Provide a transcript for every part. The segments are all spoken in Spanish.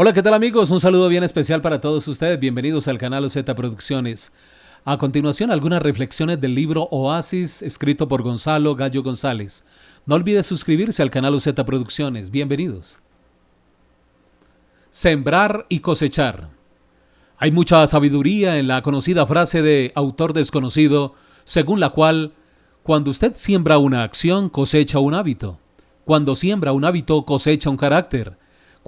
Hola, ¿qué tal amigos? Un saludo bien especial para todos ustedes. Bienvenidos al canal OZ Producciones. A continuación, algunas reflexiones del libro Oasis, escrito por Gonzalo Gallo González. No olvide suscribirse al canal OZ Producciones. Bienvenidos. Sembrar y cosechar. Hay mucha sabiduría en la conocida frase de autor desconocido, según la cual, cuando usted siembra una acción, cosecha un hábito. Cuando siembra un hábito, cosecha un carácter.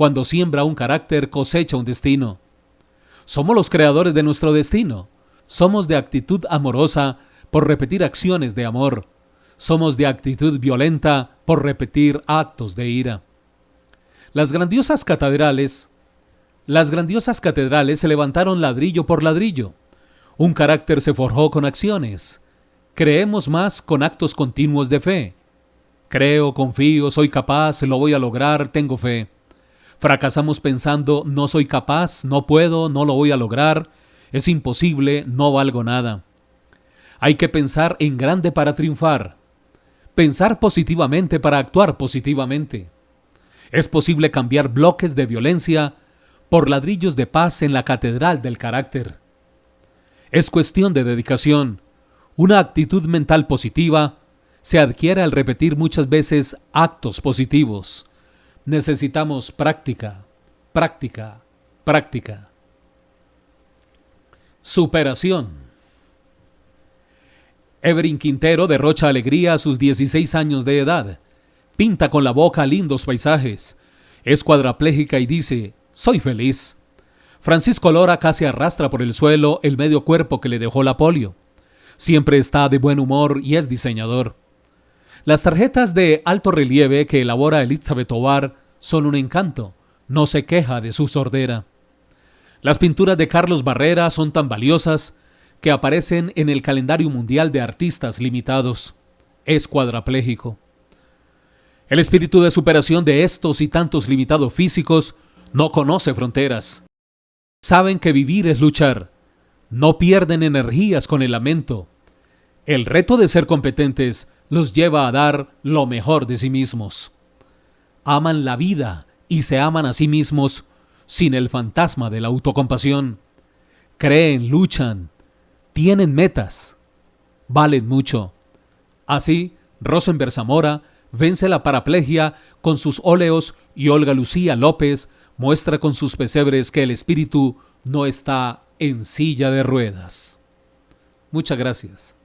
Cuando siembra un carácter, cosecha un destino. Somos los creadores de nuestro destino. Somos de actitud amorosa por repetir acciones de amor. Somos de actitud violenta por repetir actos de ira. Las grandiosas catedrales, las grandiosas catedrales se levantaron ladrillo por ladrillo. Un carácter se forjó con acciones. Creemos más con actos continuos de fe. Creo, confío, soy capaz, lo voy a lograr, tengo fe. Fracasamos pensando, no soy capaz, no puedo, no lo voy a lograr, es imposible, no valgo nada. Hay que pensar en grande para triunfar. Pensar positivamente para actuar positivamente. Es posible cambiar bloques de violencia por ladrillos de paz en la catedral del carácter. Es cuestión de dedicación. Una actitud mental positiva se adquiere al repetir muchas veces actos positivos necesitamos práctica, práctica, práctica. Superación. Everin Quintero derrocha alegría a sus 16 años de edad. Pinta con la boca lindos paisajes. Es cuadraplégica y dice, soy feliz. Francisco Lora casi arrastra por el suelo el medio cuerpo que le dejó la polio. Siempre está de buen humor y es diseñador. Las tarjetas de alto relieve que elabora Elizabeth Tovar son un encanto. No se queja de su sordera. Las pinturas de Carlos Barrera son tan valiosas que aparecen en el calendario mundial de artistas limitados. Es cuadraplégico. El espíritu de superación de estos y tantos limitados físicos no conoce fronteras. Saben que vivir es luchar. No pierden energías con el lamento. El reto de ser competentes los lleva a dar lo mejor de sí mismos. Aman la vida y se aman a sí mismos sin el fantasma de la autocompasión. Creen, luchan, tienen metas, valen mucho. Así, Rosenberg Zamora vence la paraplegia con sus óleos y Olga Lucía López muestra con sus pesebres que el espíritu no está en silla de ruedas. Muchas gracias.